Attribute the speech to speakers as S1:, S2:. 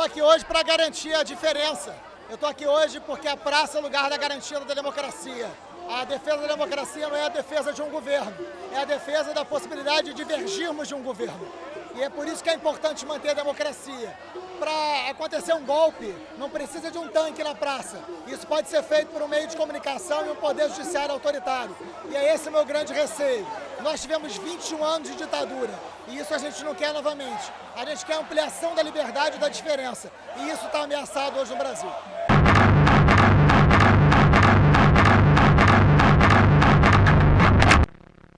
S1: estou aqui hoje para garantir a diferença. Eu estou aqui hoje porque a praça é lugar da garantia da democracia. A defesa da democracia não é a defesa de um governo, é a defesa da possibilidade de divergirmos de um governo. E é por isso que é importante manter a democracia. Para acontecer um golpe, não precisa de um tanque na praça. Isso pode ser feito por um meio de comunicação e um poder judiciário autoritário. E é esse o meu grande receio. Nós tivemos 21 anos de ditadura e isso a gente não quer novamente. A gente quer ampliação da liberdade e da diferença. E isso está ameaçado hoje no Brasil.